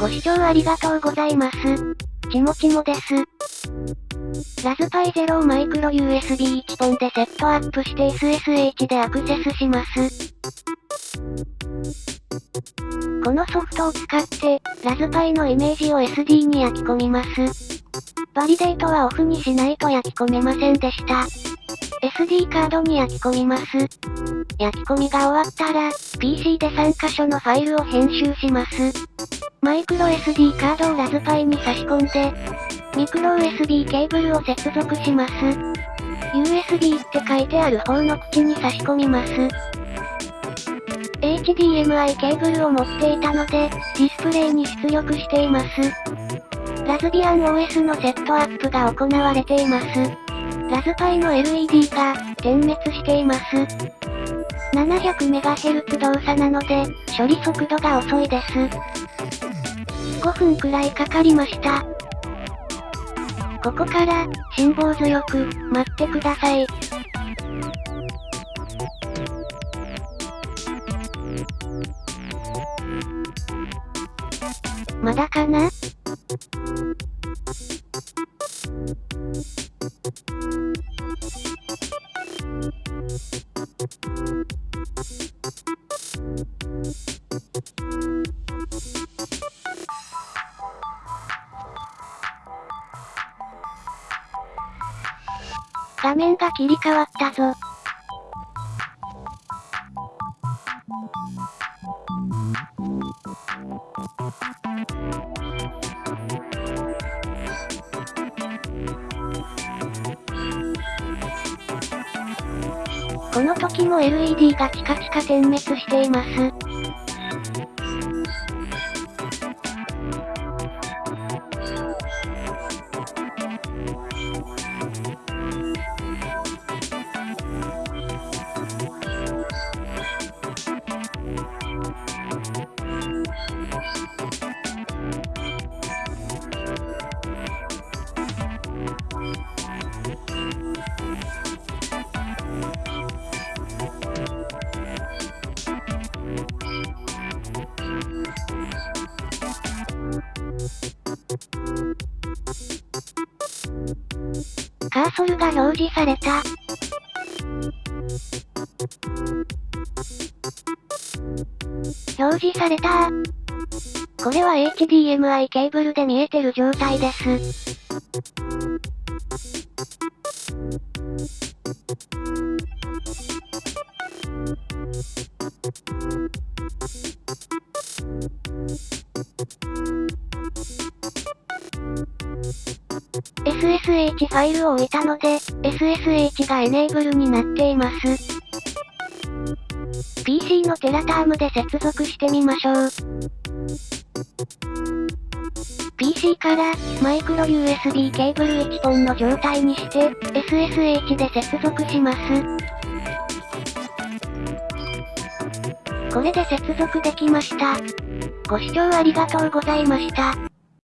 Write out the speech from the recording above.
ご視聴ありがとうございます。ちもちもです。ラズパイゼロをマイクロ USB1 本でセットアップして SSH でアクセスします。このソフトを使って、ラズパイのイメージを SD に焼き込みます。 validate はオフにしないと焼き込めませんでした。SD カードに焼き込みます。焼き込みが終わったら、PC で3箇所のファイルを編集します。マイクロ SD カードをラズパイに差し込んで、ミクロ USB ケーブルを接続します。USB って書いてある方の口に差し込みます。HDMI ケーブルを持っていたので、ディスプレイに出力しています。ラズビアン OS のセットアップが行われています。ラズパイの LED が点滅しています。700MHz 動作なので、処理速度が遅いです。5分くらいかかりました。ここから、辛抱強く、待ってください。まだかな？画面が切り替わったぞ。この時も LED がチカチカ点滅しています。カーソルが表示された。表示されたこれは HDMI ケーブルで見えてる状態です。SSH ファイルを置いたので、SSH がエネーブルになっています。PC のテラタームで接続してみましょう。PC からマイクロ USB ケーブル1本の状態にして SSH で接続します。これで接続できました。ご視聴ありがとうございました。